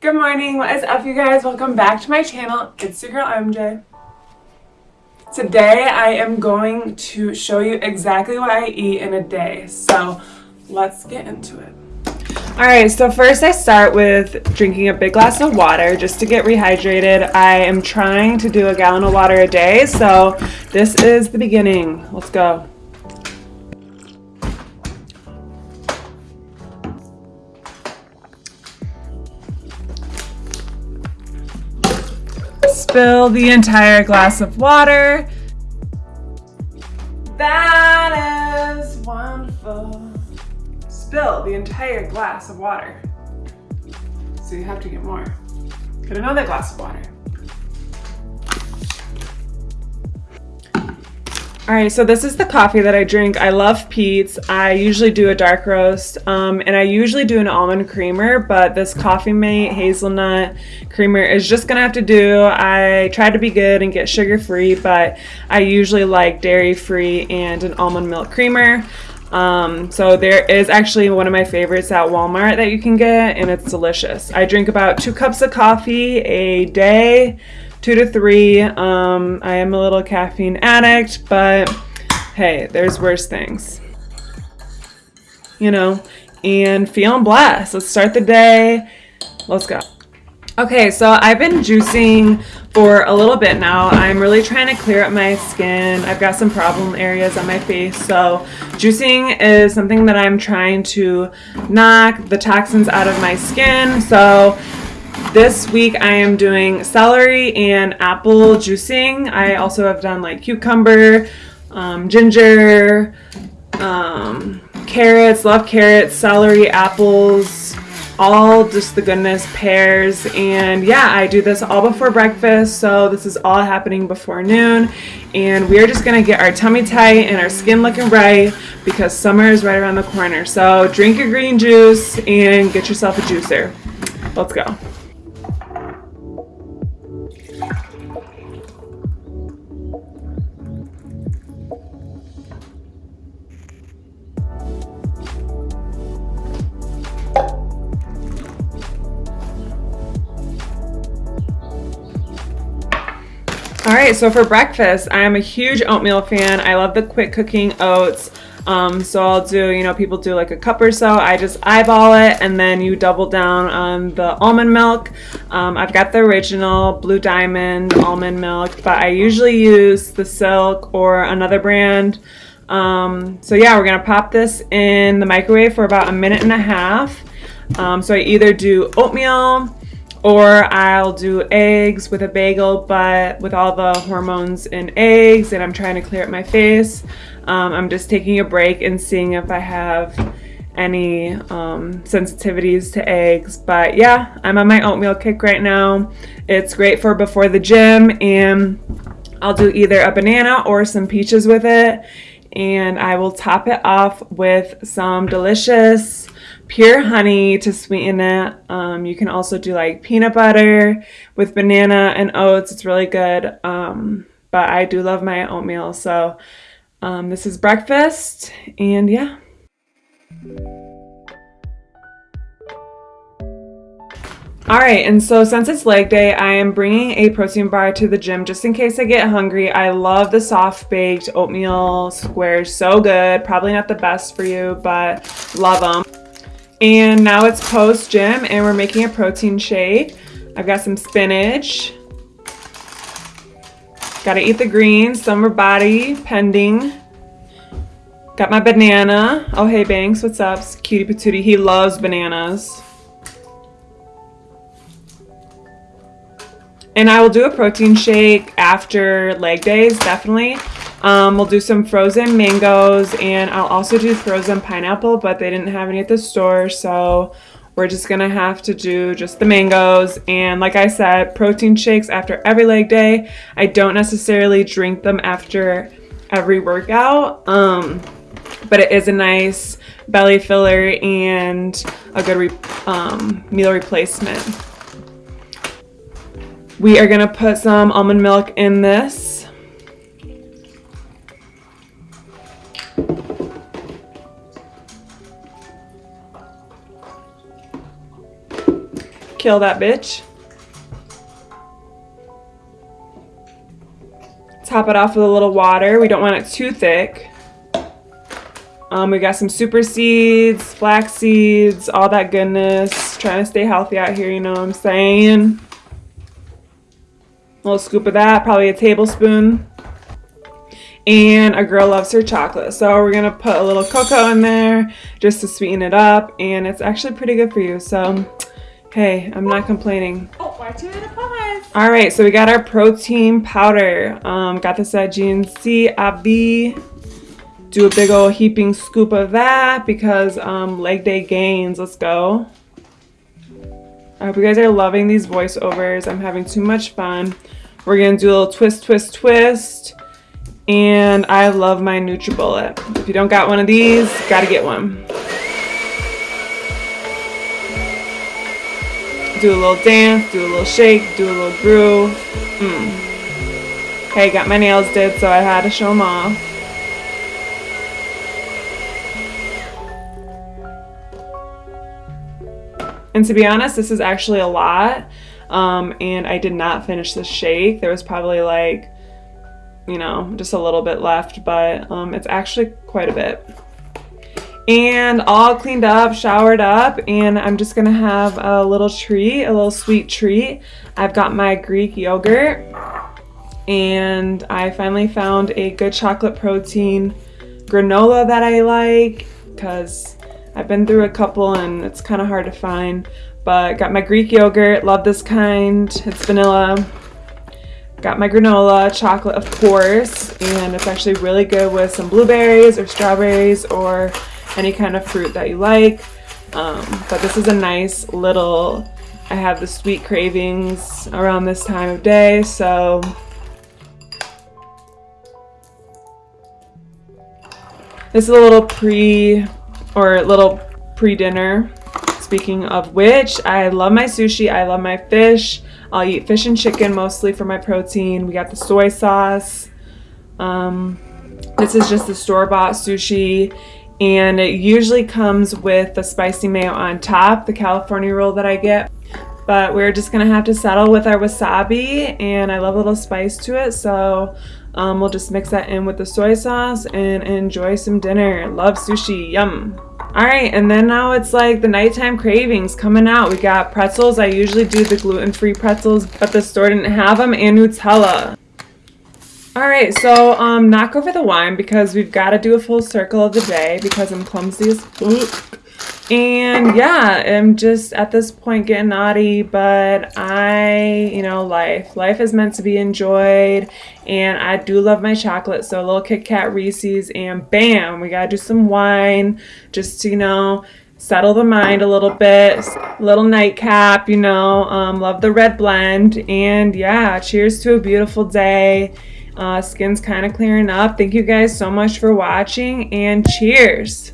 Good morning, what is up you guys? Welcome back to my channel. It's your girl MJ. Today I am going to show you exactly what I eat in a day. So let's get into it. Alright, so first I start with drinking a big glass of water just to get rehydrated. I am trying to do a gallon of water a day, so this is the beginning. Let's go. Spill the entire glass of water. That is wonderful. Spill the entire glass of water. So you have to get more. Get another glass of water. All right, so this is the coffee that I drink. I love Peet's. I usually do a dark roast, um, and I usually do an almond creamer, but this Coffee Mate hazelnut creamer is just gonna have to do. I try to be good and get sugar-free, but I usually like dairy-free and an almond milk creamer. Um, so there is actually one of my favorites at Walmart that you can get, and it's delicious. I drink about two cups of coffee a day two to three. Um, I am a little caffeine addict, but hey, there's worse things. You know, and feeling blessed. Let's start the day. Let's go. Okay, so I've been juicing for a little bit now. I'm really trying to clear up my skin. I've got some problem areas on my face, so juicing is something that I'm trying to knock the toxins out of my skin. So this week I am doing celery and apple juicing. I also have done like cucumber, um, ginger, um, carrots, love carrots, celery, apples, all just the goodness, pears, and yeah, I do this all before breakfast, so this is all happening before noon, and we are just gonna get our tummy tight and our skin looking right because summer is right around the corner. So drink your green juice and get yourself a juicer. Let's go. All right, so for breakfast, I am a huge oatmeal fan. I love the quick cooking oats. Um, so I'll do, you know, people do like a cup or so. I just eyeball it and then you double down on the almond milk. Um, I've got the original Blue Diamond almond milk, but I usually use the Silk or another brand. Um, so yeah, we're gonna pop this in the microwave for about a minute and a half. Um, so I either do oatmeal, or I'll do eggs with a bagel, but with all the hormones in eggs and I'm trying to clear up my face, um, I'm just taking a break and seeing if I have any um, sensitivities to eggs. But yeah, I'm on my oatmeal kick right now. It's great for before the gym and I'll do either a banana or some peaches with it. And I will top it off with some delicious pure honey to sweeten it. Um, you can also do like peanut butter with banana and oats. It's really good. Um, but I do love my oatmeal. So um, this is breakfast and yeah. All right, and so since it's leg day, I am bringing a protein bar to the gym just in case I get hungry. I love the soft baked oatmeal squares, so good. Probably not the best for you, but love them. And now it's post gym and we're making a protein shake. I've got some spinach. Gotta eat the greens, summer body, pending. Got my banana. Oh, hey Banks, what's up? Cutie patootie, he loves bananas. And I will do a protein shake after leg days, definitely. Um, we'll do some frozen mangoes and I'll also do frozen pineapple, but they didn't have any at the store. So we're just gonna have to do just the mangoes. And like I said, protein shakes after every leg day. I don't necessarily drink them after every workout. Um, but it is a nice belly filler and a good re um, meal replacement. We are gonna put some almond milk in this. Kill that bitch. Top it off with a little water. We don't want it too thick. Um, we got some super seeds, flax seeds, all that goodness. Trying to stay healthy out here, you know what I'm saying? A little scoop of that, probably a tablespoon. And a girl loves her chocolate. So we're going to put a little cocoa in there just to sweeten it up. And it's actually pretty good for you. So, hey, I'm not complaining. Oh, why two and a pause? All right, so we got our protein powder. Um, got this at GNC AB. Do a big old heaping scoop of that because um, leg day gains. Let's go. I hope you guys are loving these voiceovers. I'm having too much fun. We're gonna do a little twist, twist, twist. And I love my NutriBullet. If you don't got one of these, gotta get one. Do a little dance, do a little shake, do a little groove. Mm. Got my nails did, so I had to show them off. And to be honest, this is actually a lot. Um, and I did not finish the shake. There was probably like you know, just a little bit left, but um, it's actually quite a bit. And all cleaned up, showered up, and I'm just gonna have a little treat, a little sweet treat. I've got my Greek yogurt, and I finally found a good chocolate protein granola that I like, because I've been through a couple and it's kind of hard to find. But got my Greek yogurt, love this kind, it's vanilla. Got my granola, chocolate of course, and it's actually really good with some blueberries or strawberries or any kind of fruit that you like. Um, but this is a nice little, I have the sweet cravings around this time of day, so this is a little pre or little pre-dinner. Speaking of which, I love my sushi, I love my fish. I'll eat fish and chicken mostly for my protein. We got the soy sauce. Um, this is just the store-bought sushi and it usually comes with the spicy mayo on top, the California roll that I get. But we're just gonna have to settle with our wasabi and I love a little spice to it so um, we'll just mix that in with the soy sauce and enjoy some dinner. Love sushi, yum. All right, and then now it's like the nighttime cravings coming out. We got pretzels. I usually do the gluten-free pretzels, but the store didn't have them, and Nutella. All right, so um, knock over the wine because we've got to do a full circle of the day because I'm clumsy as fuck. And yeah, I'm just at this point getting naughty, but I, you know, life. Life is meant to be enjoyed, and I do love my chocolate. So a little Kit Kat Reese's, and bam, we gotta do some wine just to, you know, settle the mind a little bit. Little nightcap, you know, um, love the red blend, and yeah, cheers to a beautiful day. Uh, skin's kind of clearing up. Thank you guys so much for watching, and cheers.